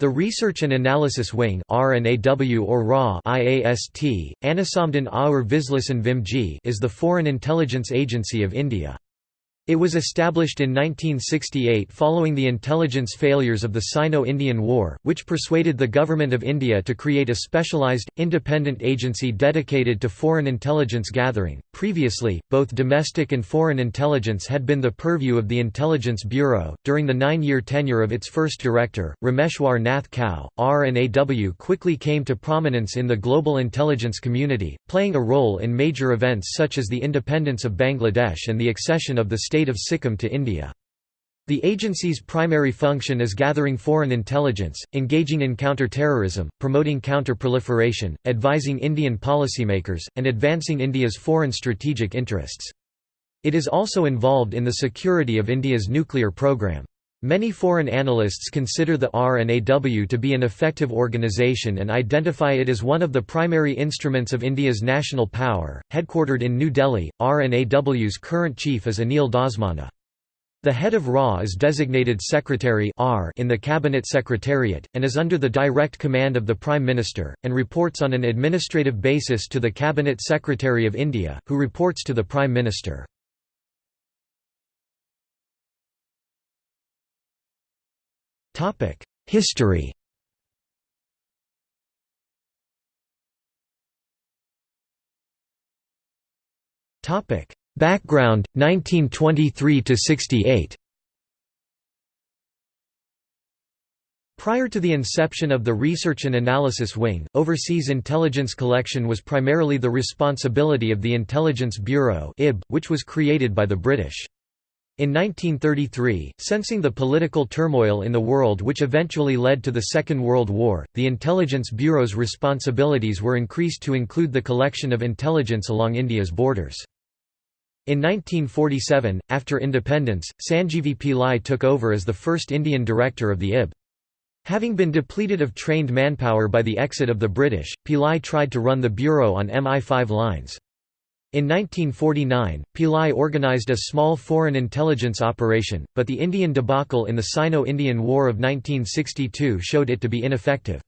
The Research and Analysis Wing RNAW or RA IAST, Anasamdan Aur Vislisan Vimji is the foreign intelligence agency of India. It was established in 1968 following the intelligence failures of the Sino-Indian War, which persuaded the Government of India to create a specialised, independent agency dedicated to foreign intelligence gathering. Previously, both domestic and foreign intelligence had been the purview of the Intelligence Bureau. During the nine-year tenure of its first director, Rameshwar Nath Kao, RNAW quickly came to prominence in the global intelligence community, playing a role in major events such as the independence of Bangladesh and the accession of the state of Sikkim to India. The agency's primary function is gathering foreign intelligence, engaging in counter-terrorism, promoting counter-proliferation, advising Indian policymakers, and advancing India's foreign strategic interests. It is also involved in the security of India's nuclear program. Many foreign analysts consider the RNAW to be an effective organization and identify it as one of the primary instruments of India's national power. Headquartered in New Delhi, RNAW's current chief is Anil Dhasmana. The head of RA is designated Secretary in the Cabinet Secretariat, and is under the direct command of the Prime Minister, and reports on an administrative basis to the Cabinet Secretary of India, who reports to the Prime Minister. History Background 1923 to 68 Prior to the inception of the Research and Analysis Wing, overseas intelligence collection was primarily the responsibility of the Intelligence Bureau which was created by the British. In 1933, sensing the political turmoil in the world which eventually led to the Second World War, the Intelligence Bureau's responsibilities were increased to include the collection of intelligence along India's borders. In 1947, after independence, Sanjeevi Pillai took over as the first Indian director of the IB. Having been depleted of trained manpower by the exit of the British, Pillai tried to run the bureau on MI5 lines. In 1949, Pillai organized a small foreign intelligence operation, but the Indian debacle in the Sino-Indian War of 1962 showed it to be ineffective.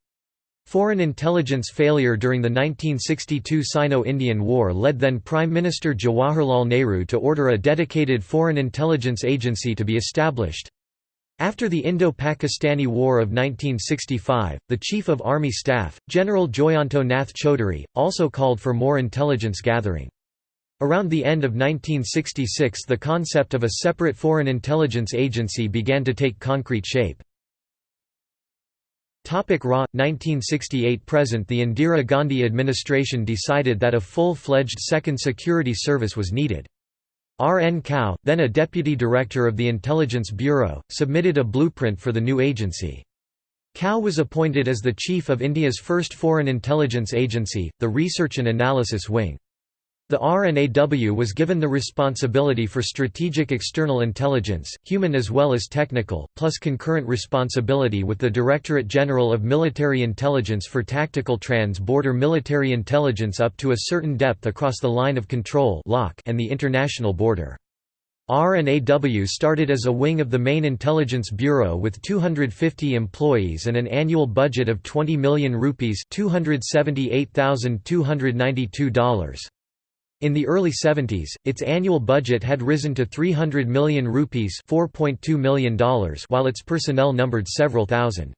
Foreign intelligence failure during the 1962 Sino-Indian War led then Prime Minister Jawaharlal Nehru to order a dedicated foreign intelligence agency to be established. After the Indo-Pakistani War of 1965, the Chief of Army Staff, General Joyanto Nath Chaudhuri, also called for more intelligence gathering. Around the end of 1966 the concept of a separate foreign intelligence agency began to take concrete shape. Topic RA 1968 present The Indira Gandhi administration decided that a full-fledged second security service was needed. R. N. Kao, then a deputy director of the Intelligence Bureau, submitted a blueprint for the new agency. Kao was appointed as the chief of India's first foreign intelligence agency, the Research and Analysis Wing. The RNAW was given the responsibility for strategic external intelligence, human as well as technical, plus concurrent responsibility with the Directorate General of Military Intelligence for tactical trans-border military intelligence up to a certain depth across the line of control and the international border. RNAW started as a wing of the main intelligence bureau with 250 employees and an annual budget of 20 million rupees $278,292. In the early 70s, its annual budget had risen to 300 million rupees $4.2 million while its personnel numbered several thousand.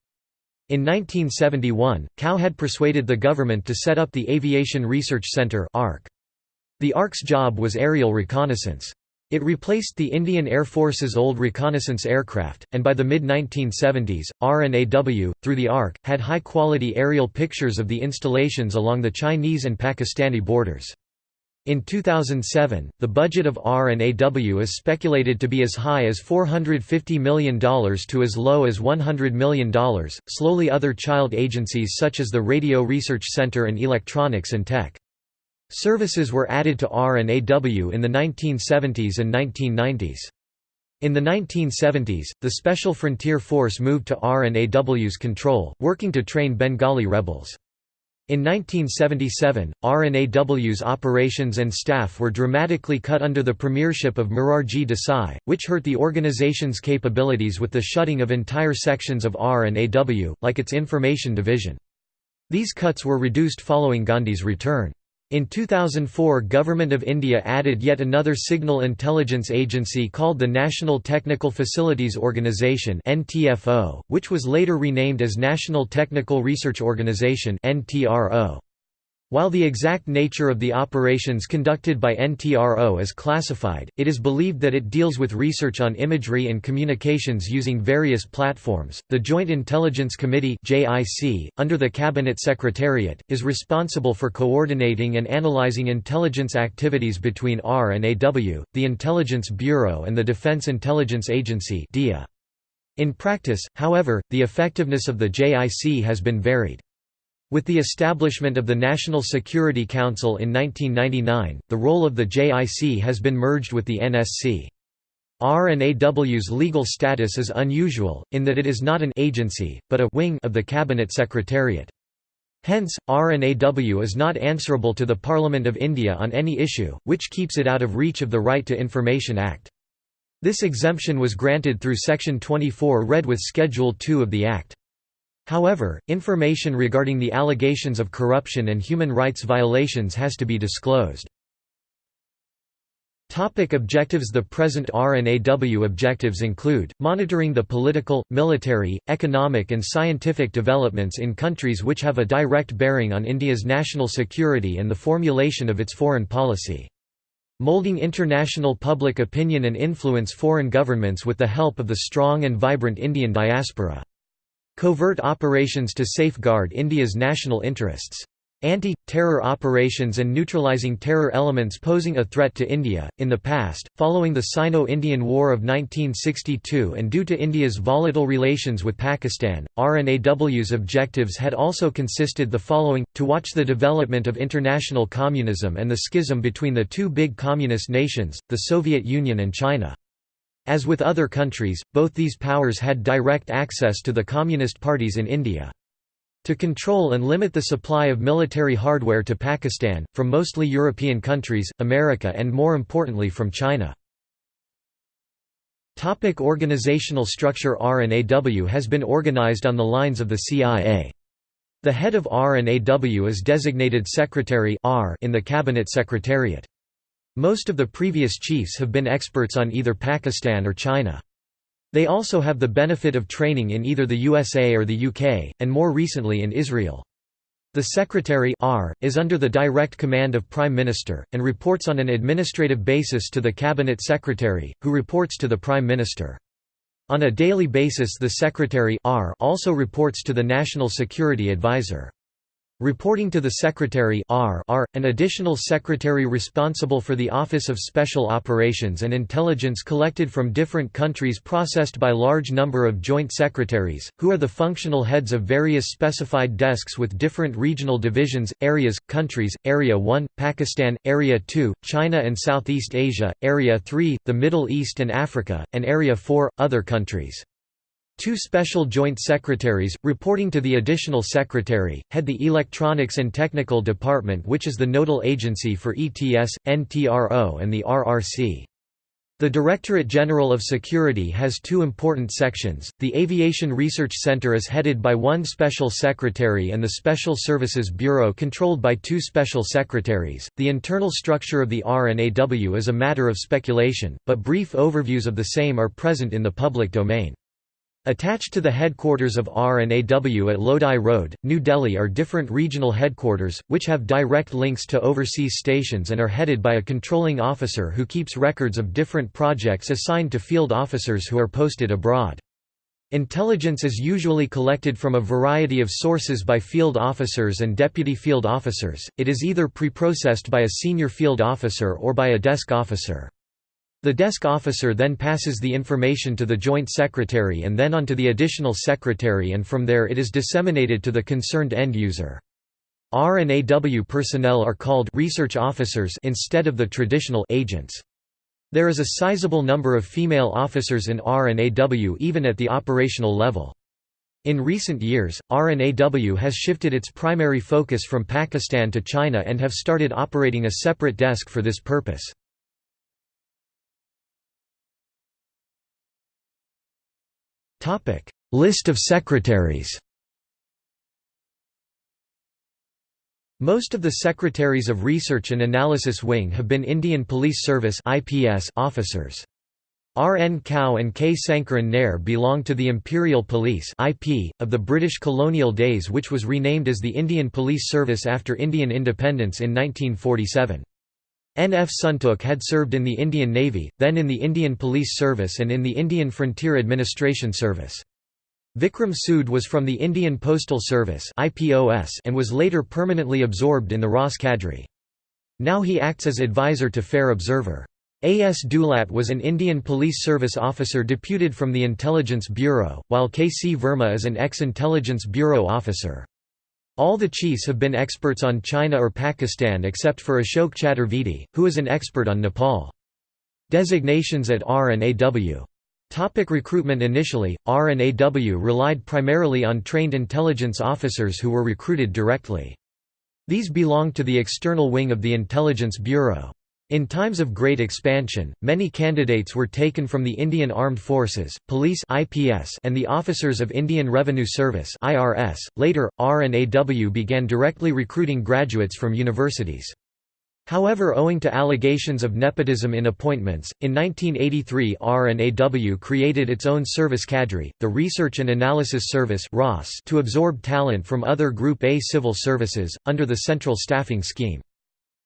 In 1971, Kao had persuaded the government to set up the Aviation Research Centre The ARC's job was aerial reconnaissance. It replaced the Indian Air Force's old reconnaissance aircraft, and by the mid-1970s, RNAW, through the ARC, had high-quality aerial pictures of the installations along the Chinese and Pakistani borders. In 2007, the budget of R&AW is speculated to be as high as $450 million to as low as $100 million. Slowly, other child agencies such as the Radio Research Center and Electronics and Tech. Services were added to R&AW in the 1970s and 1990s. In the 1970s, the Special Frontier Force moved to RNAW's control, working to train Bengali rebels. In 1977, RNAW's operations and staff were dramatically cut under the premiership of Morarji Desai, which hurt the organization's capabilities with the shutting of entire sections of RNAW, like its information division. These cuts were reduced following Gandhi's return. In 2004 Government of India added yet another signal intelligence agency called the National Technical Facilities Organisation which was later renamed as National Technical Research Organisation while the exact nature of the operations conducted by NTRO is classified, it is believed that it deals with research on imagery and communications using various platforms. The Joint Intelligence Committee (JIC), under the Cabinet Secretariat, is responsible for coordinating and analyzing intelligence activities between R and AW, the Intelligence Bureau and the Defense Intelligence Agency (DIA). In practice, however, the effectiveness of the JIC has been varied. With the establishment of the National Security Council in 1999, the role of the JIC has been merged with the NSC. R&AW's legal status is unusual, in that it is not an agency, but a wing of the Cabinet Secretariat. Hence, R&AW is not answerable to the Parliament of India on any issue, which keeps it out of reach of the Right to Information Act. This exemption was granted through Section 24 read with Schedule 2 of the Act. However, information regarding the allegations of corruption and human rights violations has to be disclosed. Topic objectives The present R&AW objectives include, monitoring the political, military, economic and scientific developments in countries which have a direct bearing on India's national security and the formulation of its foreign policy. Molding international public opinion and influence foreign governments with the help of the strong and vibrant Indian diaspora. Covert operations to safeguard India's national interests. Anti-terror operations and neutralizing terror elements posing a threat to India. In the past, following the Sino-Indian War of 1962 and due to India's volatile relations with Pakistan, R&AW's objectives had also consisted the following, to watch the development of international communism and the schism between the two big communist nations, the Soviet Union and China. As with other countries, both these powers had direct access to the communist parties in India. To control and limit the supply of military hardware to Pakistan, from mostly European countries, America and more importantly from China. Topic organizational structure R&AW has been organized on the lines of the CIA. The head of R&AW is designated Secretary in the Cabinet Secretariat. Most of the previous chiefs have been experts on either Pakistan or China. They also have the benefit of training in either the USA or the UK, and more recently in Israel. The Secretary R, is under the direct command of Prime Minister, and reports on an administrative basis to the Cabinet Secretary, who reports to the Prime Minister. On a daily basis the Secretary R also reports to the National Security Advisor. Reporting to the Secretary R R, an additional secretary responsible for the Office of Special Operations and intelligence collected from different countries processed by large number of joint secretaries, who are the functional heads of various specified desks with different regional divisions, areas, countries, Area 1, Pakistan, Area 2, China and Southeast Asia, Area 3, the Middle East and Africa, and Area 4, other countries. Two special joint secretaries, reporting to the additional secretary, head the Electronics and Technical Department which is the nodal agency for ETS, NTRO and the RRC. The Directorate General of Security has two important sections. The Aviation Research Center is headed by one special secretary and the Special Services Bureau controlled by two special secretaries. The internal structure of the R&AW is a matter of speculation, but brief overviews of the same are present in the public domain. Attached to the headquarters of R&AW at Lodi Road, New Delhi are different regional headquarters, which have direct links to overseas stations and are headed by a controlling officer who keeps records of different projects assigned to field officers who are posted abroad. Intelligence is usually collected from a variety of sources by field officers and deputy field officers, it is either pre-processed by a senior field officer or by a desk officer. The desk officer then passes the information to the Joint Secretary and then on to the Additional Secretary and from there it is disseminated to the concerned end user. R&AW personnel are called research officers instead of the traditional agents. There is a sizable number of female officers in R&AW even at the operational level. In recent years, RNAW has shifted its primary focus from Pakistan to China and have started operating a separate desk for this purpose. List of secretaries Most of the Secretaries of Research and Analysis Wing have been Indian Police Service officers. R. N. Kao and K. Sankaran Nair belong to the Imperial Police IP, of the British colonial days which was renamed as the Indian Police Service after Indian independence in 1947. N. F. Suntook had served in the Indian Navy, then in the Indian Police Service and in the Indian Frontier Administration Service. Vikram Sood was from the Indian Postal Service and was later permanently absorbed in the RAS cadre. Now he acts as advisor to Fair Observer. A. S. Dulat was an Indian Police Service officer deputed from the Intelligence Bureau, while K. C. Verma is an ex-Intelligence Bureau officer. All the chiefs have been experts on China or Pakistan except for Ashok Chaturvedi, who is an expert on Nepal. Designations at R and AW. Topic recruitment Initially, R and AW relied primarily on trained intelligence officers who were recruited directly. These belonged to the external wing of the Intelligence Bureau. In times of great expansion, many candidates were taken from the Indian Armed Forces, Police (IPS) and the officers of Indian Revenue Service (IRS). Later, R&AW began directly recruiting graduates from universities. However owing to allegations of nepotism in appointments, in 1983 R&AW created its own service cadre, the Research and Analysis Service to absorb talent from other Group A civil services, under the Central Staffing Scheme.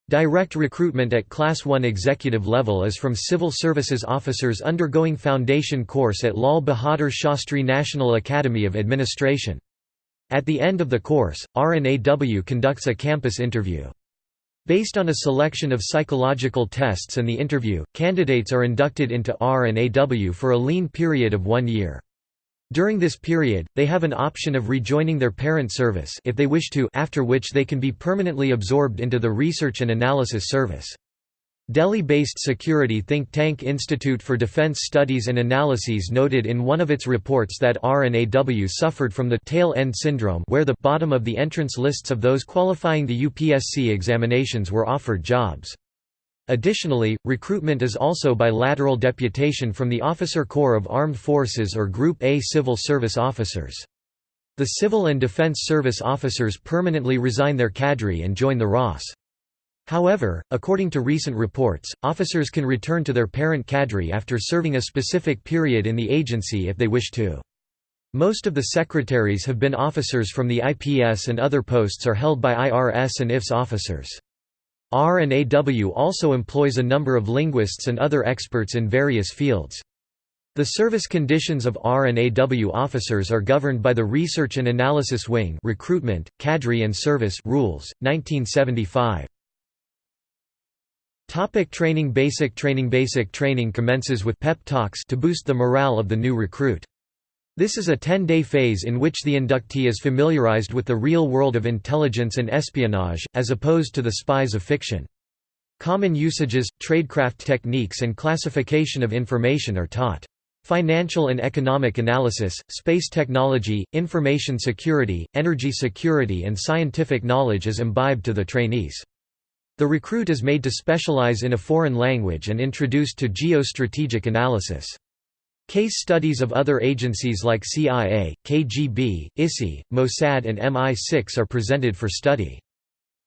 Direct recruitment at Class 1 executive level is from civil services officers undergoing foundation course at Lal Bahadur Shastri National Academy of Administration. At the end of the course, RNAW conducts a campus interview. Based on a selection of psychological tests and the interview, candidates are inducted into RNAW for a lean period of one year. During this period, they have an option of rejoining their parent service if they wish to after which they can be permanently absorbed into the Research and Analysis Service. Delhi-based security think tank Institute for Defense Studies and Analyses noted in one of its reports that RNAW suffered from the tail end syndrome where the bottom of the entrance lists of those qualifying the UPSC examinations were offered jobs. Additionally, recruitment is also by lateral deputation from the Officer Corps of Armed Forces or Group A civil service officers. The Civil and Defense Service officers permanently resign their cadre and join the RAS. However, according to recent reports, officers can return to their parent cadre after serving a specific period in the agency if they wish to. Most of the secretaries have been officers from the IPS and other posts are held by IRS and IFS officers. R&AW also employs a number of linguists and other experts in various fields. The service conditions of R&AW officers are governed by the Research and Analysis Wing Recruitment, Cadre and Service Rules, 1975. Topic training Basic training Basic training commences with pep talks to boost the morale of the new recruit. This is a 10-day phase in which the inductee is familiarized with the real world of intelligence and espionage, as opposed to the spies of fiction. Common usages, tradecraft techniques and classification of information are taught. Financial and economic analysis, space technology, information security, energy security and scientific knowledge is imbibed to the trainees. The recruit is made to specialize in a foreign language and introduced to geostrategic analysis. Case studies of other agencies like CIA, KGB, ISI, Mossad and MI6 are presented for study.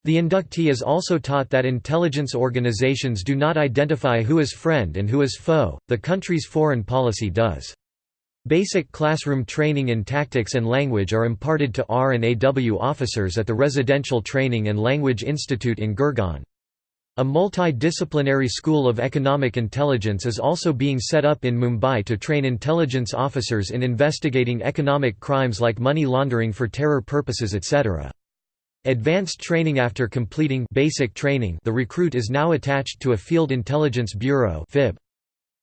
The inductee is also taught that intelligence organizations do not identify who is friend and who is foe, the country's foreign policy does. Basic classroom training in tactics and language are imparted to R and AW officers at the Residential Training and Language Institute in Gurgaon. A multidisciplinary school of economic intelligence is also being set up in Mumbai to train intelligence officers in investigating economic crimes like money laundering for terror purposes etc. Advanced training After completing basic training the recruit is now attached to a Field Intelligence Bureau.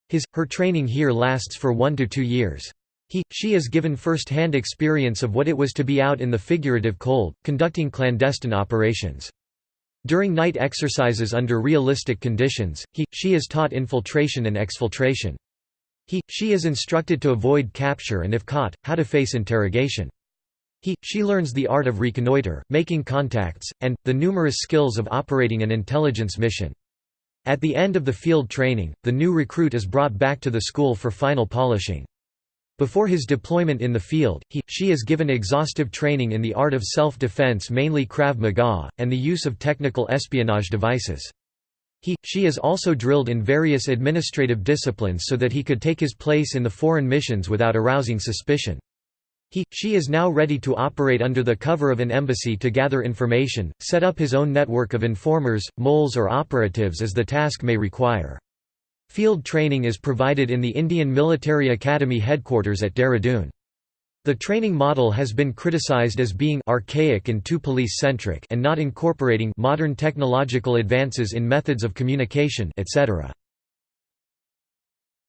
His, her training here lasts for one to two years. He, she is given first-hand experience of what it was to be out in the figurative cold, conducting clandestine operations. During night exercises under realistic conditions, he, she is taught infiltration and exfiltration. He, she is instructed to avoid capture and if caught, how to face interrogation. He, she learns the art of reconnoiter, making contacts, and, the numerous skills of operating an intelligence mission. At the end of the field training, the new recruit is brought back to the school for final polishing. Before his deployment in the field, he, she is given exhaustive training in the art of self-defense mainly Krav Maga, and the use of technical espionage devices. He, she is also drilled in various administrative disciplines so that he could take his place in the foreign missions without arousing suspicion. He, she is now ready to operate under the cover of an embassy to gather information, set up his own network of informers, moles or operatives as the task may require. Field training is provided in the Indian Military Academy headquarters at Dehradun. The training model has been criticized as being archaic and too police-centric and not incorporating modern technological advances in methods of communication etc.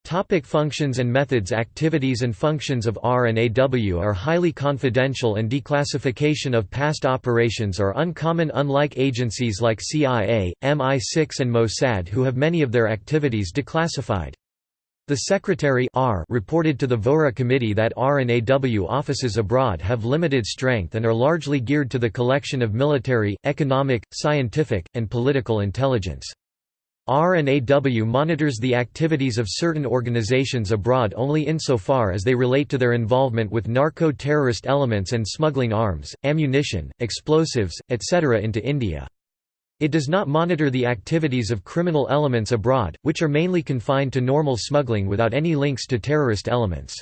Topic functions and methods Activities and functions of R&AW are highly confidential and declassification of past operations are uncommon unlike agencies like CIA, MI6 and Mossad who have many of their activities declassified. The Secretary R reported to the Vohra committee that R&AW offices abroad have limited strength and are largely geared to the collection of military, economic, scientific, and political intelligence. R&AW monitors the activities of certain organizations abroad only insofar as they relate to their involvement with narco-terrorist elements and smuggling arms, ammunition, explosives, etc. into India. It does not monitor the activities of criminal elements abroad, which are mainly confined to normal smuggling without any links to terrorist elements.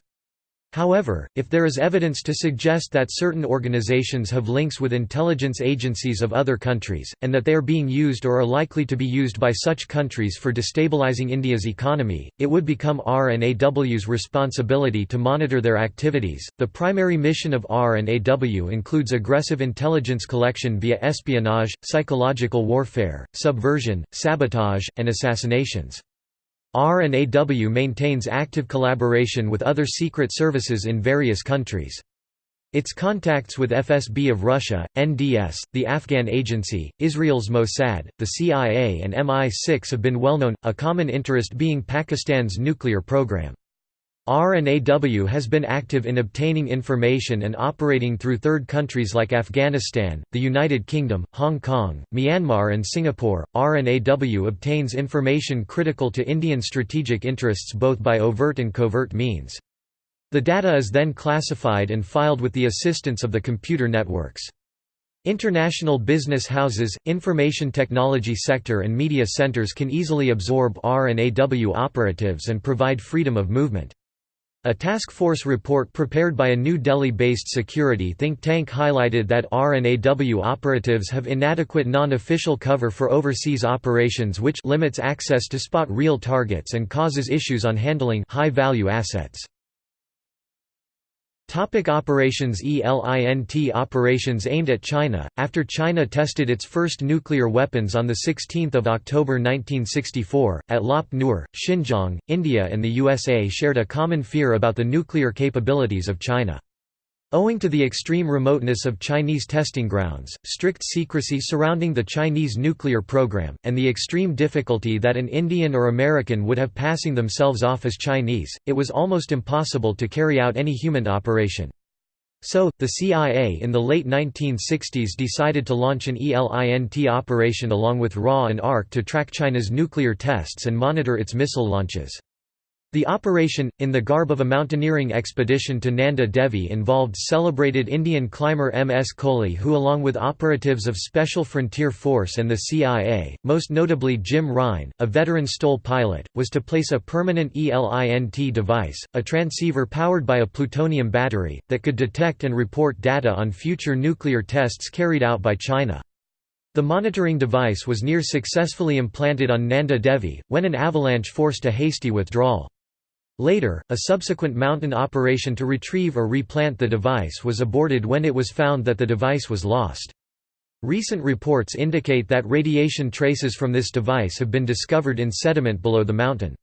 However, if there is evidence to suggest that certain organizations have links with intelligence agencies of other countries, and that they are being used or are likely to be used by such countries for destabilizing India's economy, it would become R&AW's responsibility to monitor their activities. The primary mission of R&AW includes aggressive intelligence collection via espionage, psychological warfare, subversion, sabotage, and assassinations. R&AW maintains active collaboration with other secret services in various countries. Its contacts with FSB of Russia, NDS, the Afghan agency, Israel's Mossad, the CIA and MI6 have been well known, a common interest being Pakistan's nuclear program. R&AW has been active in obtaining information and operating through third countries like Afghanistan, the United Kingdom, Hong Kong, Myanmar and Singapore. R&AW obtains information critical to Indian strategic interests both by overt and covert means. The data is then classified and filed with the assistance of the computer networks. International business houses, information technology sector and media centers can easily absorb R&AW operatives and provide freedom of movement. A task force report prepared by a New Delhi-based security think tank highlighted that R&AW operatives have inadequate non-official cover for overseas operations which limits access to spot real targets and causes issues on handling high-value assets. Topic operations ELINT Operations aimed at China, after China tested its first nuclear weapons on 16 October 1964, at Lop Nur, Xinjiang, India and the USA shared a common fear about the nuclear capabilities of China. Owing to the extreme remoteness of Chinese testing grounds, strict secrecy surrounding the Chinese nuclear program, and the extreme difficulty that an Indian or American would have passing themselves off as Chinese, it was almost impossible to carry out any human operation. So, the CIA in the late 1960s decided to launch an ELINT operation along with RA and ARC to track China's nuclear tests and monitor its missile launches. The operation, in the garb of a mountaineering expedition to Nanda Devi involved celebrated Indian climber M. S. Kohli who along with operatives of Special Frontier Force and the CIA, most notably Jim Rhyne, a veteran STOL pilot, was to place a permanent ELINT device, a transceiver powered by a plutonium battery, that could detect and report data on future nuclear tests carried out by China. The monitoring device was near successfully implanted on Nanda Devi, when an avalanche forced a hasty withdrawal. Later, a subsequent mountain operation to retrieve or replant the device was aborted when it was found that the device was lost. Recent reports indicate that radiation traces from this device have been discovered in sediment below the mountain.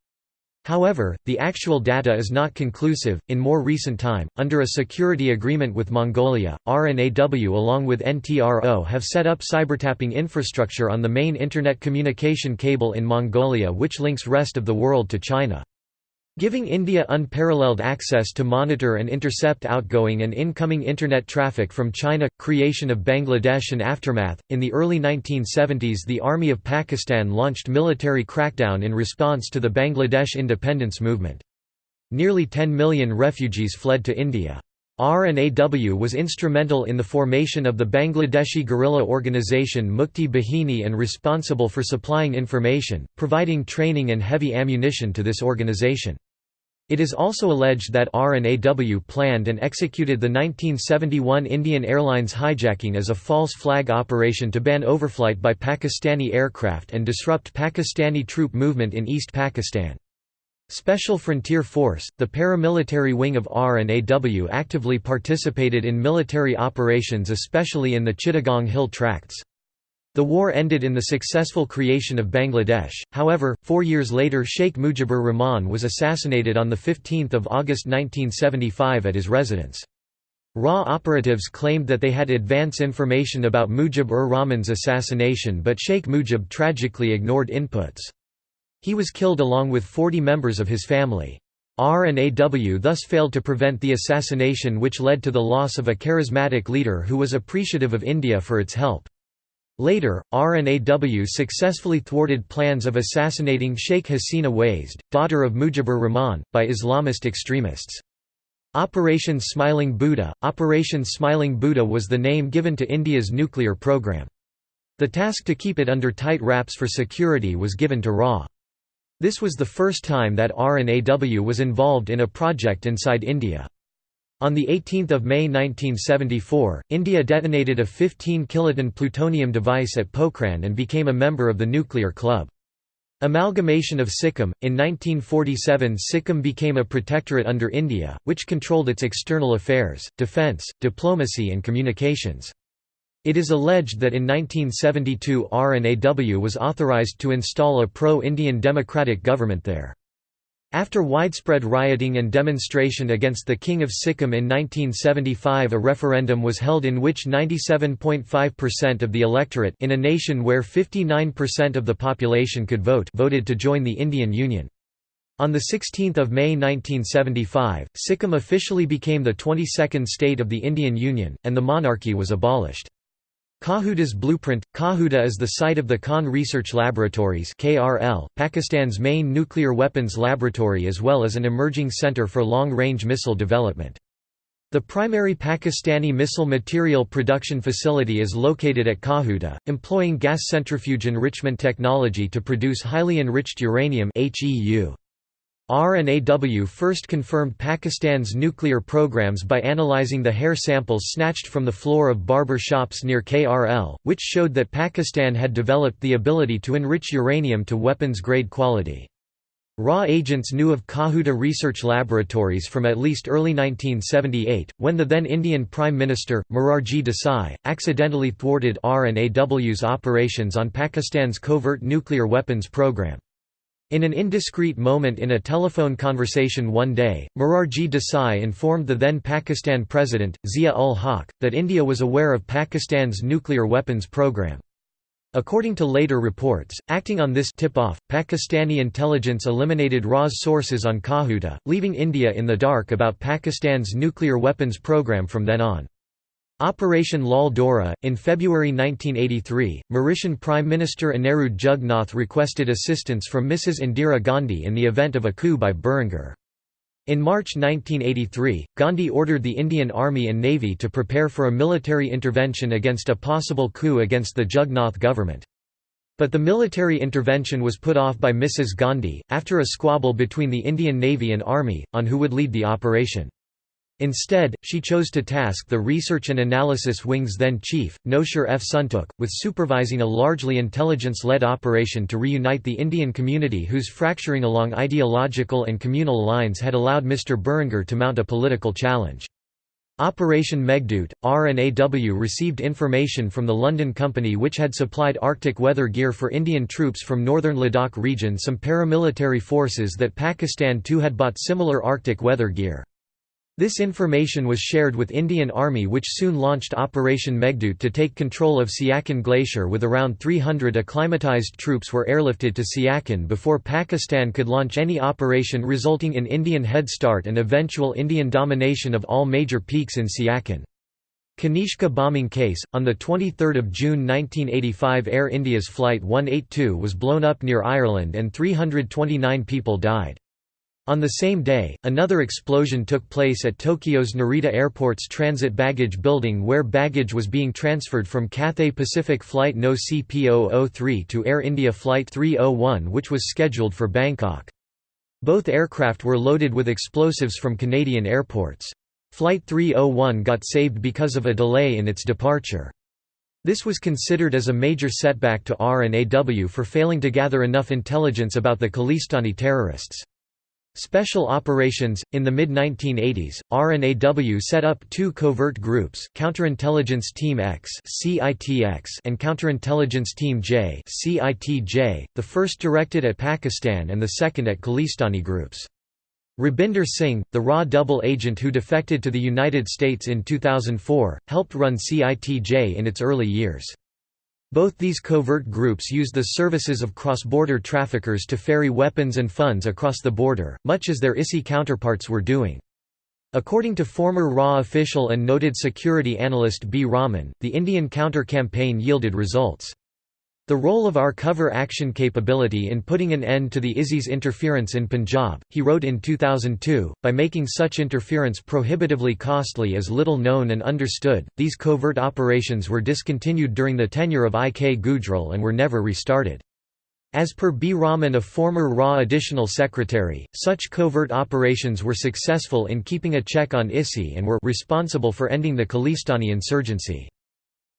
However, the actual data is not conclusive. In more recent time, under a security agreement with Mongolia, R&AW along with NTRO have set up cybertapping infrastructure on the main internet communication cable in Mongolia which links rest of the world to China. Giving India unparalleled access to monitor and intercept outgoing and incoming Internet traffic from China. Creation of Bangladesh and aftermath. In the early 1970s, the Army of Pakistan launched military crackdown in response to the Bangladesh independence movement. Nearly 10 million refugees fled to India. RNAW was instrumental in the formation of the Bangladeshi guerrilla organization Mukti Bahini and responsible for supplying information, providing training and heavy ammunition to this organization. It is also alleged that RNAW planned and executed the 1971 Indian Airlines hijacking as a false flag operation to ban overflight by Pakistani aircraft and disrupt Pakistani troop movement in East Pakistan. Special Frontier Force, the paramilitary wing of RNAW actively participated in military operations especially in the Chittagong Hill Tracts. The war ended in the successful creation of Bangladesh, however, four years later Sheikh Mujibur Rahman was assassinated on 15 August 1975 at his residence. RAW operatives claimed that they had advance information about Mujib-ur Rahman's assassination but Sheikh Mujib tragically ignored inputs. He was killed along with 40 members of his family. R&AW thus failed to prevent the assassination which led to the loss of a charismatic leader who was appreciative of India for its help. Later, R and AW successfully thwarted plans of assassinating Sheikh Hasina Wazed, daughter of Mujibur Rahman, by Islamist extremists. Operation Smiling Buddha Operation Smiling Buddha was the name given to India's nuclear program. The task to keep it under tight wraps for security was given to RA. This was the first time that RNAW was involved in a project inside India. On 18 May 1974, India detonated a 15 kiloton plutonium device at Pokhran and became a member of the Nuclear Club. Amalgamation of Sikkim – In 1947 Sikkim became a protectorate under India, which controlled its external affairs, defence, diplomacy and communications. It is alleged that in 1972 RNAW was authorised to install a pro-Indian democratic government there. After widespread rioting and demonstration against the King of Sikkim in 1975 a referendum was held in which 97.5% of the electorate in a nation where 59% of the population could vote voted to join the Indian Union. On 16 May 1975, Sikkim officially became the 22nd state of the Indian Union, and the monarchy was abolished. Kahuta's blueprint Kahuta is the site of the Khan Research Laboratories (KRL), Pakistan's main nuclear weapons laboratory as well as an emerging center for long-range missile development. The primary Pakistani missile material production facility is located at Kahuta, employing gas centrifuge enrichment technology to produce highly enriched uranium HEU. RNAW first confirmed Pakistan's nuclear programs by analyzing the hair samples snatched from the floor of barber shops near KRL, which showed that Pakistan had developed the ability to enrich uranium to weapons-grade quality. RA agents knew of Kahuta research laboratories from at least early 1978, when the then Indian Prime Minister, Morarji Desai, accidentally thwarted RNAW's operations on Pakistan's covert nuclear weapons program. In an indiscreet moment in a telephone conversation one day, Morarji Desai informed the then Pakistan President, Zia-ul-Haq, that India was aware of Pakistan's nuclear weapons program. According to later reports, acting on this tip-off, Pakistani intelligence eliminated RA's sources on Kahuta, leaving India in the dark about Pakistan's nuclear weapons program from then on. Operation Lal Dora. In February 1983, Mauritian Prime Minister Anirudh Jugnauth requested assistance from Mrs. Indira Gandhi in the event of a coup by Berenger. In March 1983, Gandhi ordered the Indian Army and Navy to prepare for a military intervention against a possible coup against the Jugnauth government. But the military intervention was put off by Mrs. Gandhi, after a squabble between the Indian Navy and Army, on who would lead the operation. Instead, she chose to task the Research and Analysis Wing's then chief, Nosher F. Suntook, with supervising a largely intelligence-led operation to reunite the Indian community whose fracturing along ideological and communal lines had allowed Mr. Berenger to mount a political challenge. Operation Meghdoot, RNAW received information from the London company which had supplied Arctic weather gear for Indian troops from northern Ladakh region some paramilitary forces that Pakistan too had bought similar Arctic weather gear. This information was shared with Indian Army which soon launched Operation Meghdoot to take control of Siachen Glacier with around 300 acclimatized troops were airlifted to Siachen before Pakistan could launch any operation resulting in Indian head start and eventual Indian domination of all major peaks in Siachen. Kanishka bombing case, on 23 June 1985 Air India's Flight 182 was blown up near Ireland and 329 people died. On the same day, another explosion took place at Tokyo's Narita Airport's transit baggage building where baggage was being transferred from Cathay Pacific Flight No. CP003 to Air India Flight 301 which was scheduled for Bangkok. Both aircraft were loaded with explosives from Canadian airports. Flight 301 got saved because of a delay in its departure. This was considered as a major setback to R&AW for failing to gather enough intelligence about the Khalistani terrorists. Special Operations In the mid-1980s, R&AW set up two covert groups Counterintelligence Team X and Counterintelligence Team J the first directed at Pakistan and the second at Khalistani groups. Rabinder Singh, the raw double agent who defected to the United States in 2004, helped run CITJ in its early years. Both these covert groups used the services of cross-border traffickers to ferry weapons and funds across the border, much as their ISI counterparts were doing. According to former RA official and noted security analyst B. Raman, the Indian counter-campaign yielded results. The role of our cover action capability in putting an end to the ISI's interference in Punjab, he wrote in 2002, by making such interference prohibitively costly is little known and understood. These covert operations were discontinued during the tenure of I. K. Gujral and were never restarted. As per B. Raman a former RA additional secretary, such covert operations were successful in keeping a check on ISI and were responsible for ending the Khalistani insurgency.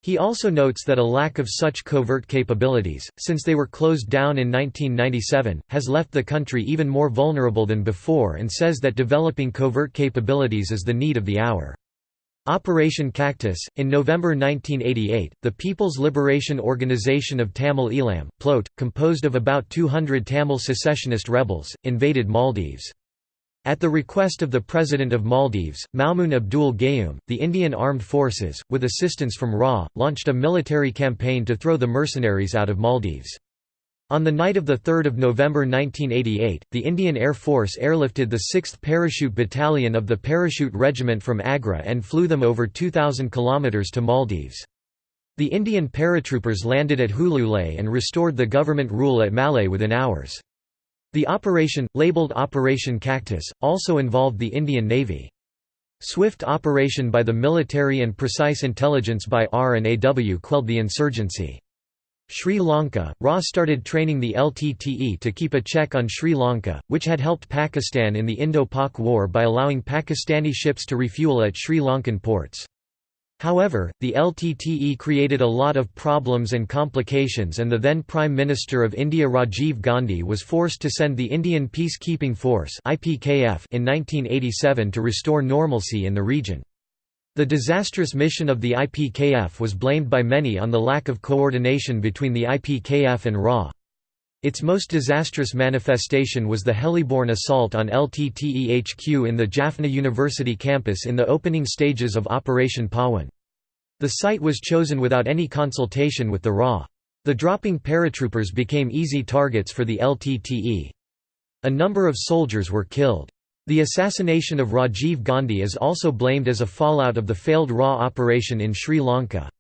He also notes that a lack of such covert capabilities, since they were closed down in 1997, has left the country even more vulnerable than before and says that developing covert capabilities is the need of the hour. Operation Cactus In November 1988, the People's Liberation Organization of Tamil Eelam, PLOT, composed of about 200 Tamil secessionist rebels, invaded Maldives. At the request of the President of Maldives, Maumoon Abdul Gayoom, the Indian Armed Forces, with assistance from RA, launched a military campaign to throw the mercenaries out of Maldives. On the night of 3 November 1988, the Indian Air Force airlifted the 6th Parachute Battalion of the Parachute Regiment from Agra and flew them over 2,000 kilometres to Maldives. The Indian paratroopers landed at Hulule and restored the government rule at Malé within hours. The operation, labeled Operation Cactus, also involved the Indian Navy. Swift operation by the military and precise intelligence by R&AW quelled the insurgency. Sri Lanka, RA started training the LTTE to keep a check on Sri Lanka, which had helped Pakistan in the Indo-Pak War by allowing Pakistani ships to refuel at Sri Lankan ports. However, the LTTE created a lot of problems and complications and the then Prime Minister of India Rajiv Gandhi was forced to send the Indian Peacekeeping Force in 1987 to restore normalcy in the region. The disastrous mission of the IPKF was blamed by many on the lack of coordination between the IPKF and RA. Its most disastrous manifestation was the heliborne assault on LTTE HQ in the Jaffna University campus in the opening stages of Operation Pawan. The site was chosen without any consultation with the RA. The dropping paratroopers became easy targets for the LTTE. A number of soldiers were killed. The assassination of Rajiv Gandhi is also blamed as a fallout of the failed RA operation in Sri Lanka.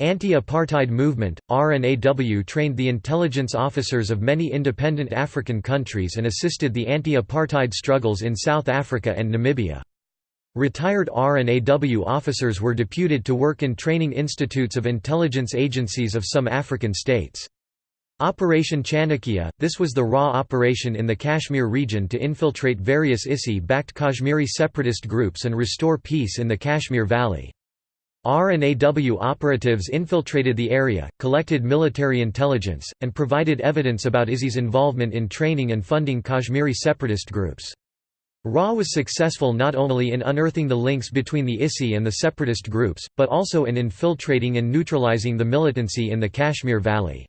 Anti-apartheid movement, R&AW trained the intelligence officers of many independent African countries and assisted the anti-apartheid struggles in South Africa and Namibia. Retired R&AW officers were deputed to work in training institutes of intelligence agencies of some African states. Operation Chanakya, this was the RAW operation in the Kashmir region to infiltrate various ISI-backed Kashmiri separatist groups and restore peace in the Kashmir Valley. R&AW operatives infiltrated the area, collected military intelligence, and provided evidence about ISI's involvement in training and funding Kashmiri separatist groups. RA was successful not only in unearthing the links between the ISI and the separatist groups, but also in infiltrating and neutralizing the militancy in the Kashmir Valley.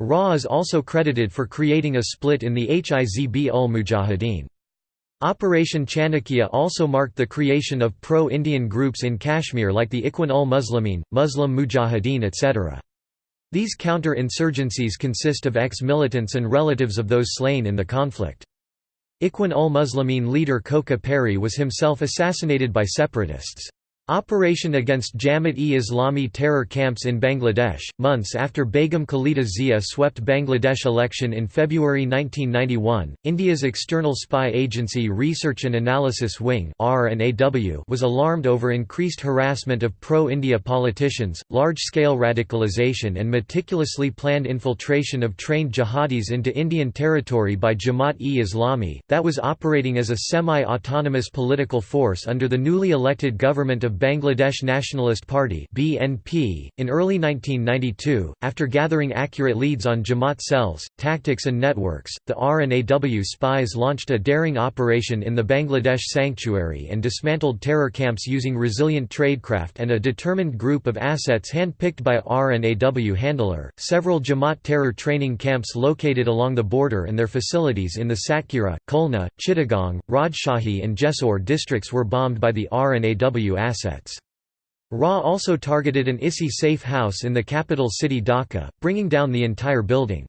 RA is also credited for creating a split in the Hizb ul Mujahideen. Operation Chanakya also marked the creation of pro-Indian groups in Kashmir like the Ikhwan-ul-Muslimin, Muslim Mujahideen etc. These counter-insurgencies consist of ex-militants and relatives of those slain in the conflict. Ikhwan-ul-Muslimin leader Kokka Parray was himself assassinated by separatists. Operation against Jamaat-e-Islami terror camps in Bangladesh, months after Begum Khalida Zia swept Bangladesh election in February 1991, India's external spy agency Research and Analysis Wing was alarmed over increased harassment of pro-India politicians, large-scale radicalization and meticulously planned infiltration of trained jihadis into Indian territory by Jamaat-e-Islami, that was operating as a semi-autonomous political force under the newly elected government of Bangladesh Nationalist Party (BNP). In early 1992, after gathering accurate leads on Jamaat cells, tactics and networks, the RNAW spies launched a daring operation in the Bangladesh sanctuary and dismantled terror camps using resilient tradecraft and a determined group of assets handpicked by RNAW handler. Several Jamaat terror training camps located along the border and their facilities in the Satkhira, Khulna, Chittagong, Rajshahi and Jessore districts were bombed by the RNAW assets assets. RA also targeted an ISI safe house in the capital city Dhaka, bringing down the entire building.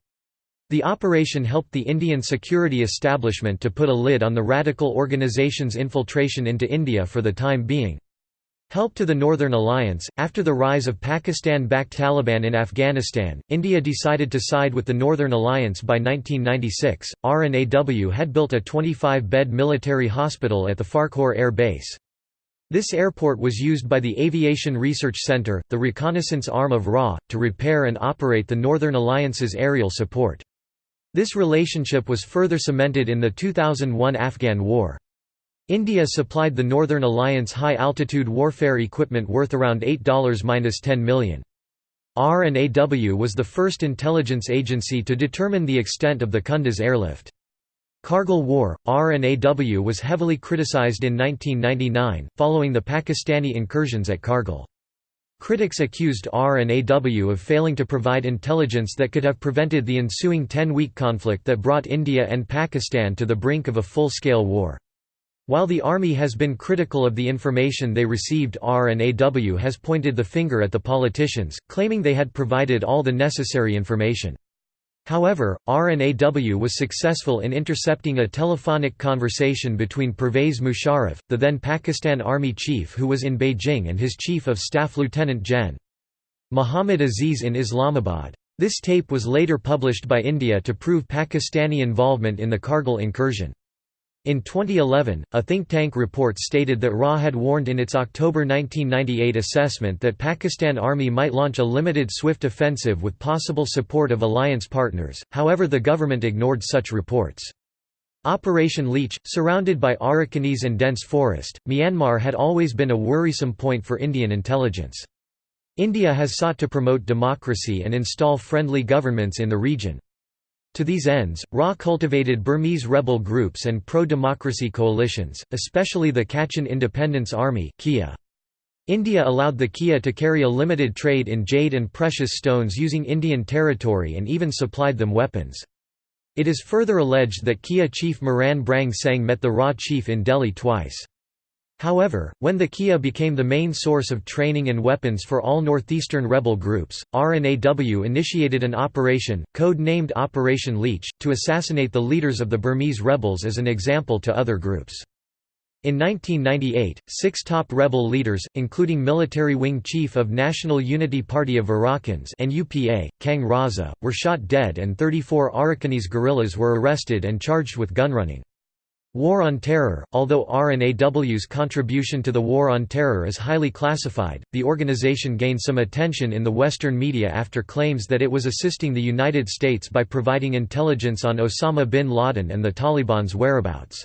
The operation helped the Indian security establishment to put a lid on the radical organization's infiltration into India for the time being. Help to the Northern Alliance After the rise of Pakistan backed Taliban in Afghanistan, India decided to side with the Northern Alliance by 1996. RNAW had built a 25 bed military hospital at the Farkhor Air Base. This airport was used by the Aviation Research Center, the reconnaissance arm of RA, to repair and operate the Northern Alliance's aerial support. This relationship was further cemented in the 2001 Afghan War. India supplied the Northern Alliance high-altitude warfare equipment worth around $8–10 million. R&AW was the first intelligence agency to determine the extent of the Kunduz airlift. Kargil War, RNAW was heavily criticized in 1999, following the Pakistani incursions at Kargil. Critics accused RNAW of failing to provide intelligence that could have prevented the ensuing 10-week conflict that brought India and Pakistan to the brink of a full-scale war. While the Army has been critical of the information they received RNAW has pointed the finger at the politicians, claiming they had provided all the necessary information. However, RNAW was successful in intercepting a telephonic conversation between Pervez Musharraf, the then Pakistan Army chief who was in Beijing and his chief of staff Lieutenant Gen. Muhammad Aziz in Islamabad. This tape was later published by India to prove Pakistani involvement in the Kargil incursion. In 2011, a think tank report stated that RA had warned in its October 1998 assessment that Pakistan Army might launch a limited swift offensive with possible support of alliance partners, however the government ignored such reports. Operation Leech, surrounded by Arakanese and dense forest, Myanmar had always been a worrisome point for Indian intelligence. India has sought to promote democracy and install friendly governments in the region. To these ends, RA cultivated Burmese rebel groups and pro-democracy coalitions, especially the Kachin Independence Army Kia. India allowed the Kia to carry a limited trade in jade and precious stones using Indian territory and even supplied them weapons. It is further alleged that Kia chief Maran Brang Seng met the RA chief in Delhi twice. However, when the Kia became the main source of training and weapons for all northeastern rebel groups, RNAW initiated an operation, code-named Operation Leech, to assassinate the leaders of the Burmese rebels as an example to other groups. In 1998, six top rebel leaders, including military wing chief of National Unity Party of Arakkans NUPA, Khaing Raza, were shot dead and 34 Arakanese guerrillas were arrested and charged with gunrunning. War on Terror Although RNAW's contribution to the War on Terror is highly classified, the organization gained some attention in the Western media after claims that it was assisting the United States by providing intelligence on Osama bin Laden and the Taliban's whereabouts.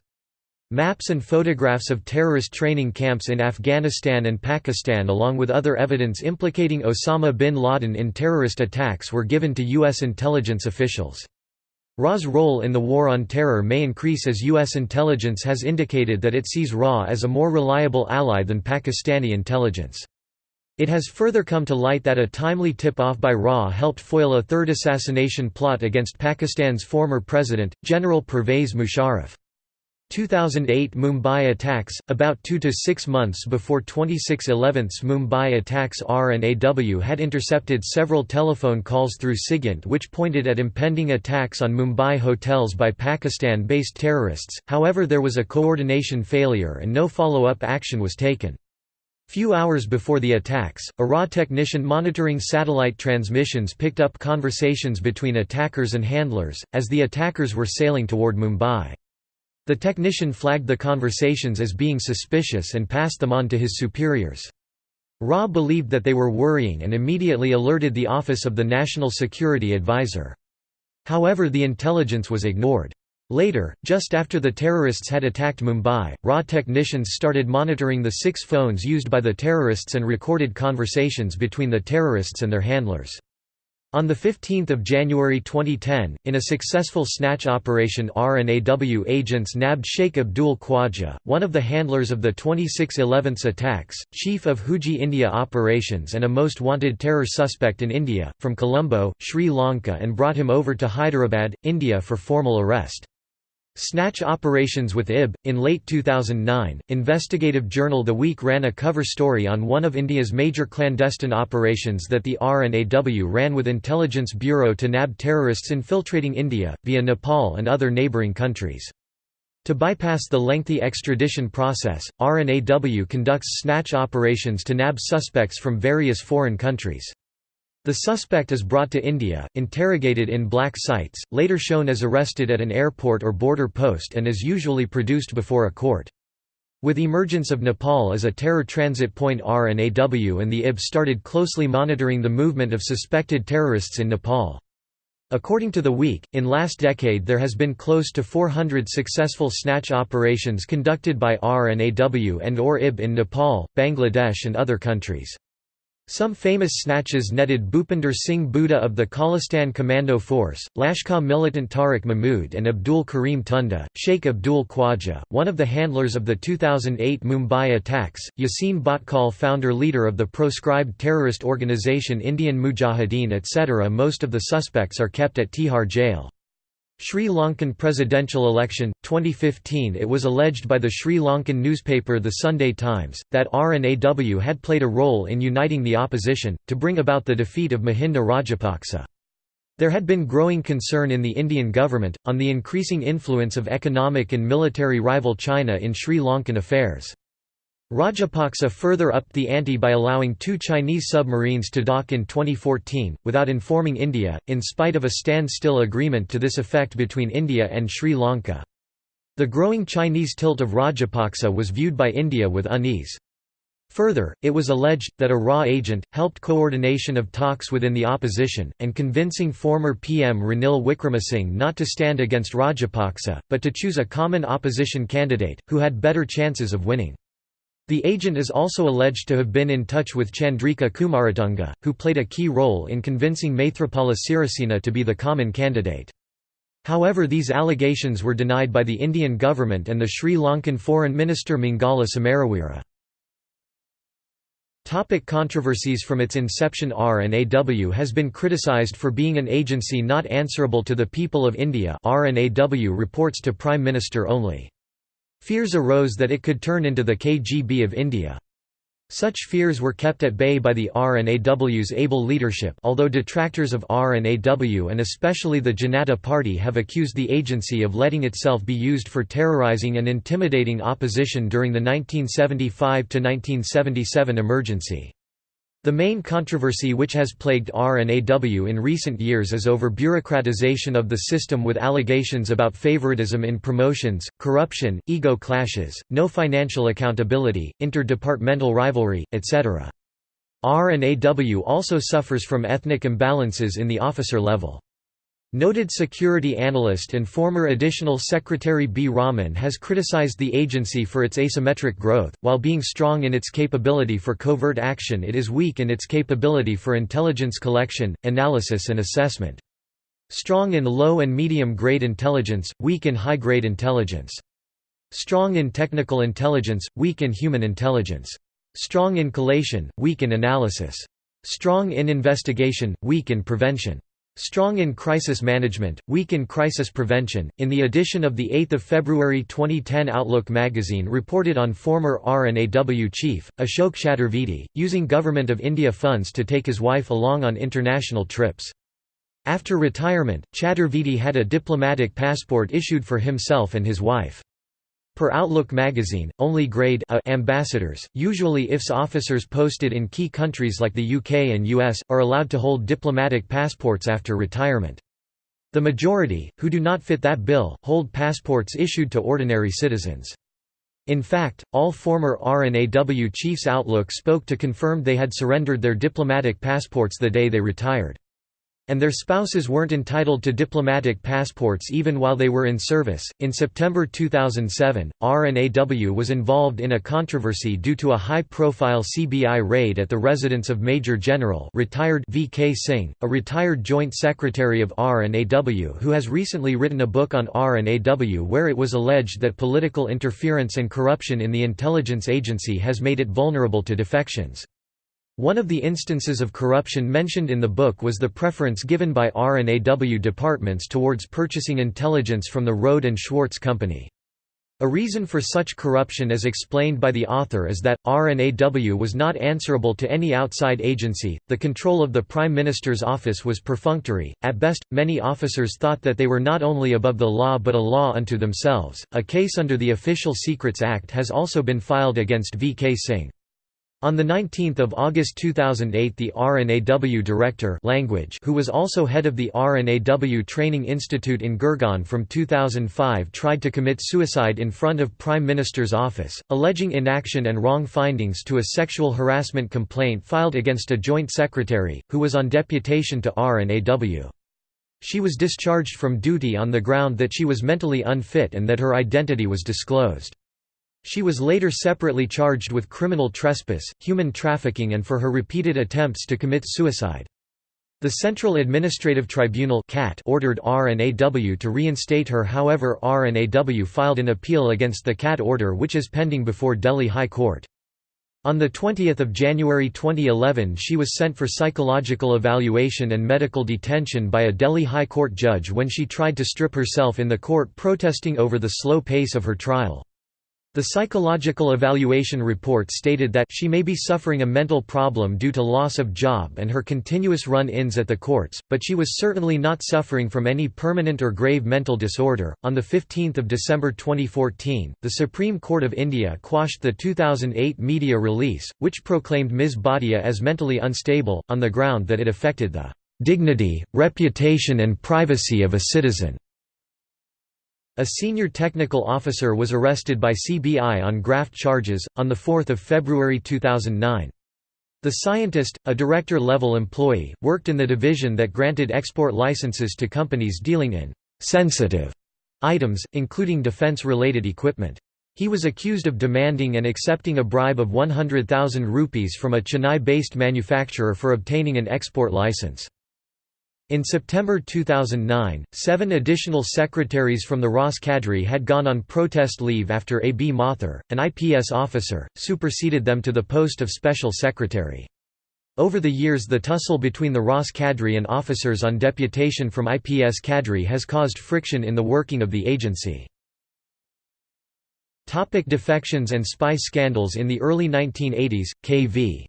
Maps and photographs of terrorist training camps in Afghanistan and Pakistan along with other evidence implicating Osama bin Laden in terrorist attacks were given to U.S. intelligence officials. RA's role in the War on Terror may increase as U.S. intelligence has indicated that it sees RA as a more reliable ally than Pakistani intelligence. It has further come to light that a timely tip-off by RA helped foil a third assassination plot against Pakistan's former president, General Pervez Musharraf. 2008 Mumbai attacks About two to six months before 26 11 Mumbai attacks R and AW had intercepted several telephone calls through SIGINT which pointed at impending attacks on Mumbai hotels by Pakistan-based terrorists, however there was a coordination failure and no follow-up action was taken. Few hours before the attacks, a RA technician monitoring satellite transmissions picked up conversations between attackers and handlers, as the attackers were sailing toward Mumbai. The technician flagged the conversations as being suspicious and passed them on to his superiors. Ra believed that they were worrying and immediately alerted the Office of the National Security Advisor. However the intelligence was ignored. Later, just after the terrorists had attacked Mumbai, RA technicians started monitoring the six phones used by the terrorists and recorded conversations between the terrorists and their handlers. On 15 January 2010, in a successful snatch operation RNAW agents nabbed Sheikh Abdul Khwaja, one of the handlers of the 26/11 attacks, chief of Huji India operations and a most wanted terror suspect in India, from Colombo, Sri Lanka and brought him over to Hyderabad, India for formal arrest. Snatch operations with IB. In late 2009, investigative journal The Week ran a cover story on one of India's major clandestine operations that the RNAW ran with Intelligence Bureau to nab terrorists infiltrating India, via Nepal and other neighbouring countries. To bypass the lengthy extradition process, RNAW conducts snatch operations to nab suspects from various foreign countries. The suspect is brought to India, interrogated in black sites, later shown as arrested at an airport or border post and is usually produced before a court. With emergence of Nepal as a terror transit point RNAW and the IB started closely monitoring the movement of suspected terrorists in Nepal. According to The Week, in last decade there has been close to 400 successful snatch operations conducted by RNAW and or IB in Nepal, Bangladesh and other countries. Some famous snatches netted Bhupinder Singh Buddha of the Khalistan Commando Force, Lashkar militant Tariq Mahmood and Abdul Karim Tunda, Sheikh Abdul Khwaja, one of the handlers of the 2008 Mumbai attacks, Yasin Bhatkal founder-leader of the proscribed terrorist organisation Indian Mujahideen etc. Most of the suspects are kept at Tihar jail. Sri Lankan presidential election, 2015 It was alleged by the Sri Lankan newspaper The Sunday Times, that RNAW had played a role in uniting the opposition, to bring about the defeat of Mahinda Rajapaksa. There had been growing concern in the Indian government, on the increasing influence of economic and military rival China in Sri Lankan affairs. Rajapaksa further upped the ante by allowing two Chinese submarines to dock in 2014, without informing India, in spite of a standstill agreement to this effect between India and Sri Lanka. The growing Chinese tilt of Rajapaksa was viewed by India with unease. Further, it was alleged, that a RA agent, helped coordination of talks within the opposition, and convincing former PM Ranil Wickremesinghe not to stand against Rajapaksa, but to choose a common opposition candidate, who had better chances of winning. The agent is also alleged to have been in touch with Chandrika Kumaratunga, who played a key role in convincing Maithripala Sirisena to be the common candidate. However these allegations were denied by the Indian government and the Sri Lankan Foreign Minister Mangala Samaraweera. Topic controversies From its inception RNAW has been criticised for being an agency not answerable to the people of India RNAW reports to Prime Minister only. Fears arose that it could turn into the KGB of India. Such fears were kept at bay by the RNAW's able leadership although detractors of RNAW and especially the Janata Party have accused the agency of letting itself be used for terrorizing and intimidating opposition during the 1975–1977 emergency. The main controversy which has plagued RNAW in recent years is over bureaucratization of the system with allegations about favoritism in promotions, corruption, ego clashes, no financial accountability, interdepartmental rivalry, etc. RNAW also suffers from ethnic imbalances in the officer level. Noted security analyst and former Additional Secretary B. Raman has criticized the agency for its asymmetric growth, while being strong in its capability for covert action it is weak in its capability for intelligence collection, analysis and assessment. Strong in low and medium-grade intelligence, weak in high-grade intelligence. Strong in technical intelligence, weak in human intelligence. Strong in collation, weak in analysis. Strong in investigation, weak in prevention. Strong in crisis management, weak in crisis prevention. In the edition of the 8th of February 2010 Outlook magazine reported on former RNAW chief Ashok Chaturvedi using Government of India funds to take his wife along on international trips. After retirement, Chaturvedi had a diplomatic passport issued for himself and his wife. Per Outlook magazine, only grade A ambassadors, usually IFS officers posted in key countries like the UK and US, are allowed to hold diplomatic passports after retirement. The majority, who do not fit that bill, hold passports issued to ordinary citizens. In fact, all former RNAW chiefs Outlook spoke to confirmed they had surrendered their diplomatic passports the day they retired. And their spouses weren't entitled to diplomatic passports even while they were in service. In September 2007, RNAW was involved in a controversy due to a high profile CBI raid at the residence of Major General retired V.K. Singh, a retired Joint Secretary of RNAW who has recently written a book on RNAW where it was alleged that political interference and corruption in the intelligence agency has made it vulnerable to defections. One of the instances of corruption mentioned in the book was the preference given by RNAW departments towards purchasing intelligence from the Rohde and Schwarz Company. A reason for such corruption as explained by the author is that, RNAW was not answerable to any outside agency, the control of the Prime Minister's office was perfunctory, at best, many officers thought that they were not only above the law but a law unto themselves. A case under the Official Secrets Act has also been filed against V. K. Singh. On 19 August 2008 the RNAW director language who was also head of the RNAW Training Institute in Gurgaon from 2005 tried to commit suicide in front of Prime Minister's office, alleging inaction and wrong findings to a sexual harassment complaint filed against a joint secretary, who was on deputation to RNAW. She was discharged from duty on the ground that she was mentally unfit and that her identity was disclosed. She was later separately charged with criminal trespass, human trafficking and for her repeated attempts to commit suicide. The Central Administrative Tribunal ordered RNAW to reinstate her however RNAW filed an appeal against the CAT order which is pending before Delhi High Court. On 20 January 2011 she was sent for psychological evaluation and medical detention by a Delhi High Court judge when she tried to strip herself in the court protesting over the slow pace of her trial. The psychological evaluation report stated that she may be suffering a mental problem due to loss of job and her continuous run-ins at the courts, but she was certainly not suffering from any permanent or grave mental disorder. On the 15th of December 2014, the Supreme Court of India quashed the 2008 media release, which proclaimed Ms. Bhatia as mentally unstable on the ground that it affected the dignity, reputation and privacy of a citizen. A senior technical officer was arrested by CBI on graft charges, on 4 February 2009. The scientist, a director-level employee, worked in the division that granted export licenses to companies dealing in «sensitive» items, including defense-related equipment. He was accused of demanding and accepting a bribe of 100,000 rupees from a Chennai-based manufacturer for obtaining an export license. In September 2009, seven additional secretaries from the RAS cadre had gone on protest leave after A. B. Mathur, an IPS officer, superseded them to the post of Special Secretary. Over the years the tussle between the RAS cadre and officers on deputation from IPS cadre has caused friction in the working of the agency. Topic defections and spy scandals In the early 1980s, K.V.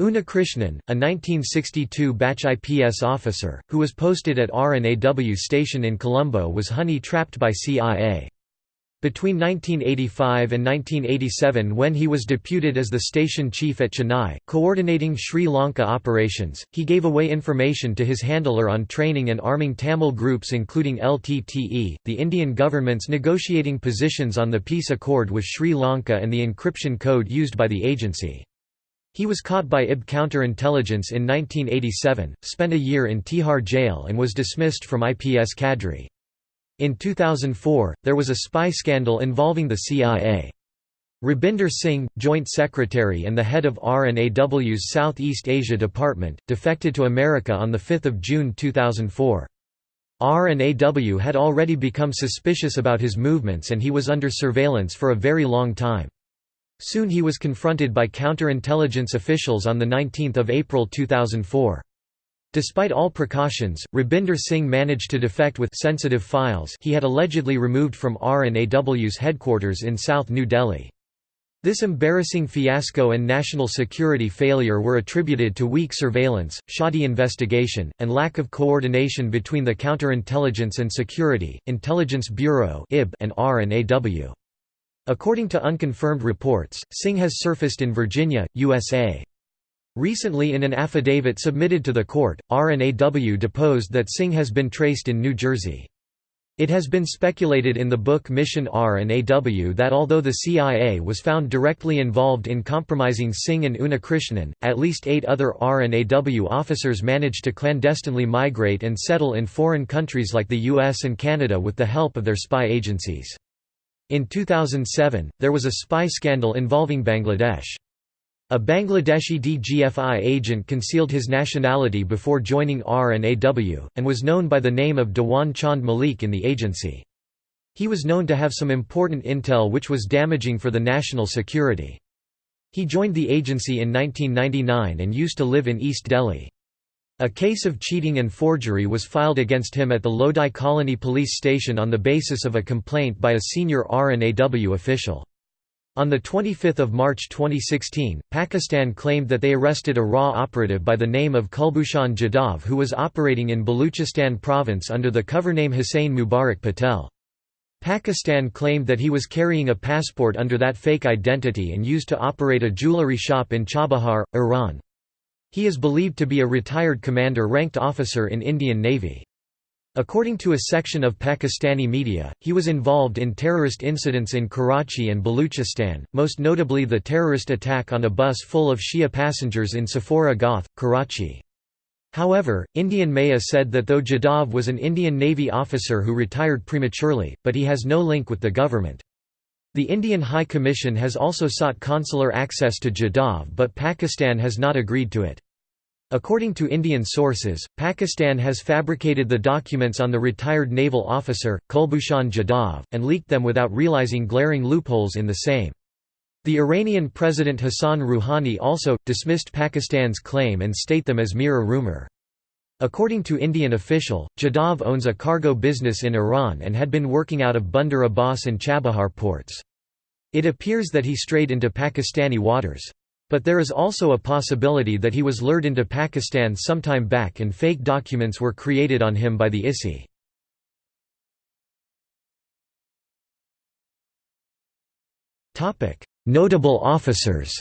Unnikrishnan, a 1962 batch IPS officer, who was posted at RNAW station in Colombo was honey-trapped by CIA. Between 1985 and 1987 when he was deputed as the station chief at Chennai, coordinating Sri Lanka operations, he gave away information to his handler on training and arming Tamil groups including LTTE, the Indian government's negotiating positions on the peace accord with Sri Lanka and the encryption code used by the agency. He was caught by IB counterintelligence in 1987, spent a year in Tihar jail and was dismissed from IPS cadre. In 2004, there was a spy scandal involving the CIA. Rabinder Singh, Joint Secretary and the head of RNAW's Southeast Asia Department, defected to America on 5 June 2004. RNAW had already become suspicious about his movements and he was under surveillance for a very long time. Soon he was confronted by counterintelligence officials on 19 April 2004. Despite all precautions, Rabinder Singh managed to defect with sensitive files he had allegedly removed from R&AW's headquarters in South New Delhi. This embarrassing fiasco and national security failure were attributed to weak surveillance, shoddy investigation, and lack of coordination between the Counterintelligence and Security, Intelligence Bureau and R&AW. According to unconfirmed reports, Singh has surfaced in Virginia, USA. Recently in an affidavit submitted to the court, R&AW deposed that Singh has been traced in New Jersey. It has been speculated in the book Mission R and AW that although the CIA was found directly involved in compromising Singh and Unnikrishnan, at least eight other R and AW officers managed to clandestinely migrate and settle in foreign countries like the US and Canada with the help of their spy agencies. In 2007, there was a spy scandal involving Bangladesh. A Bangladeshi DGFI agent concealed his nationality before joining R&AW, and was known by the name of Dewan Chand Malik in the agency. He was known to have some important intel which was damaging for the national security. He joined the agency in 1999 and used to live in East Delhi. A case of cheating and forgery was filed against him at the Lodi Colony Police Station on the basis of a complaint by a senior R&AW official. On 25 March 2016, Pakistan claimed that they arrested a RAW operative by the name of Kulbhushan Jadhav who was operating in Baluchistan province under the cover name Hussain Mubarak Patel. Pakistan claimed that he was carrying a passport under that fake identity and used to operate a jewelry shop in Chabahar, Iran. He is believed to be a retired commander-ranked officer in Indian Navy. According to a section of Pakistani media, he was involved in terrorist incidents in Karachi and Baluchistan, most notably the terrorist attack on a bus full of Shia passengers in Safoora Goth, Karachi. However, Indian Maya said that though Jadhav was an Indian Navy officer who retired prematurely, but he has no link with the government. The Indian High Commission has also sought consular access to Jadhav but Pakistan has not agreed to it. According to Indian sources, Pakistan has fabricated the documents on the retired naval officer, Kulbhushan Jadhav, and leaked them without realizing glaring loopholes in the same. The Iranian President Hassan Rouhani also, dismissed Pakistan's claim and state them as mere rumor. According to Indian official, Jadhav owns a cargo business in Iran and had been working out of Bandar Abbas and Chabahar ports. It appears that he strayed into Pakistani waters. But there is also a possibility that he was lured into Pakistan sometime back and fake documents were created on him by the ISI. Notable officers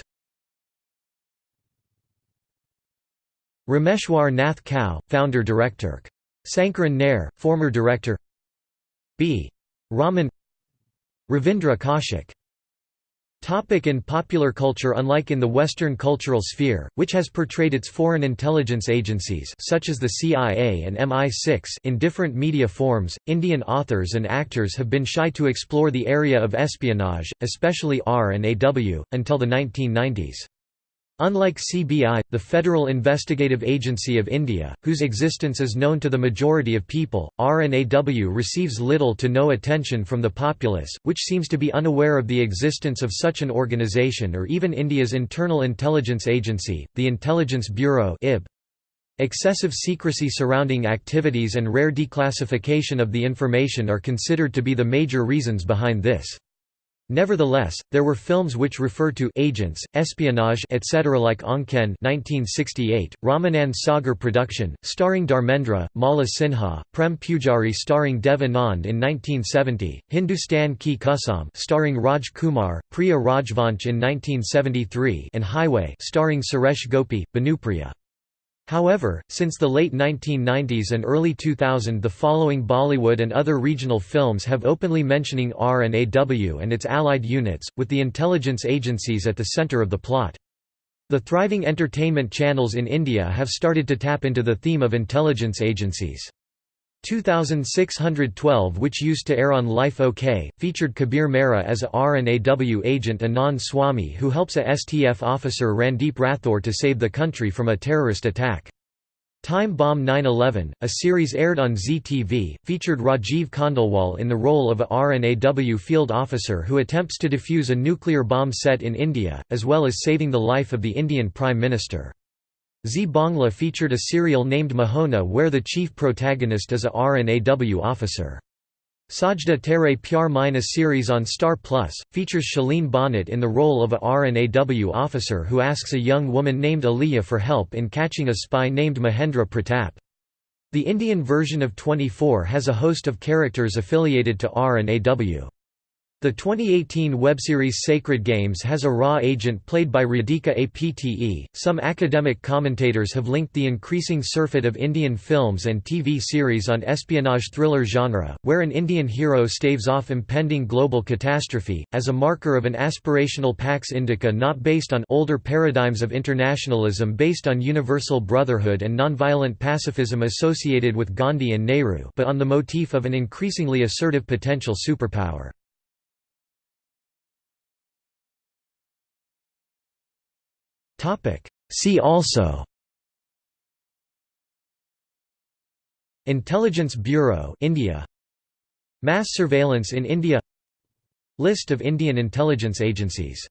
Rameshwar Nath Kao, founder-director. Sankaran Nair, former director B. Raman Ravindra Kaushik Topic in popular culture Unlike in the Western cultural sphere, which has portrayed its foreign intelligence agencies such as the CIA and MI6 in different media forms, Indian authors and actors have been shy to explore the area of espionage, especially R and AW, until the 1990s. Unlike CBI, the Federal Investigative Agency of India, whose existence is known to the majority of people, RNAW receives little to no attention from the populace, which seems to be unaware of the existence of such an organisation or even India's internal intelligence agency, the Intelligence Bureau. Excessive secrecy surrounding activities and rare declassification of the information are considered to be the major reasons behind this. Nevertheless, there were films which refer to agents, espionage etc. like Aankhen 1968, Ramanand Sagar production, starring Dharmendra, Mala Sinha, Prem Pujari starring Dev Anand in 1970, Hindustan Ki Kasam starring Raj Kumar, Priya Rajvansh in 1973 and Highway starring Suresh Gopi, Bhanupriya. However, since the late 1990s and early 2000 the following Bollywood and other regional films have openly mentioning R and its allied units, with the intelligence agencies at the centre of the plot. The thriving entertainment channels in India have started to tap into the theme of intelligence agencies. 2612 which used to air on Life OK, featured Kabir Mehra as a R&AW agent Anand Swami who helps a STF officer Randeep Rathore to save the country from a terrorist attack. Time Bomb 9-11, a series aired on Zee TV, featured Rajiv Khandelwal in the role of a R&AW field officer who attempts to defuse a nuclear bomb set in India, as well as saving the life of the Indian Prime Minister. Zee Bangla featured a serial named Mohona where the chief protagonist is a RNAW officer. Sajda Tere Pyar Mein series on Star Plus, features Shaleen Bhanot in the role of a RNAW officer who asks a young woman named Aliyah for help in catching a spy named Mahendra Pratap. The Indian version of 24 has a host of characters affiliated to RNAW. The 2018 webseries Sacred Games has a raw agent played by Radhika Apte. Some academic commentators have linked the increasing surfeit of Indian films and TV series on espionage thriller genre, where an Indian hero staves off impending global catastrophe, as a marker of an aspirational Pax Indica not based on older paradigms of internationalism based on universal brotherhood and nonviolent pacifism associated with Gandhi and Nehru but on the motif of an increasingly assertive potential superpower. See also. Intelligence Bureau India. Mass surveillance in India. List of Indian intelligence agencies